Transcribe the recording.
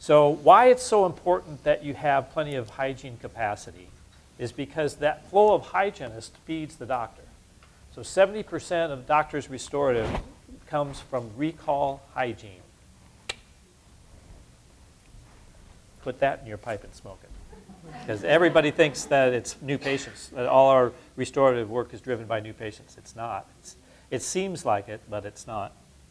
So why it's so important that you have plenty of hygiene capacity is because that flow of hygienist feeds the doctor. So 70% of doctors' restorative comes from recall hygiene. Put that in your pipe and smoke it. Because everybody thinks that it's new patients, that all our restorative work is driven by new patients. It's not. It's, it seems like it, but it's not.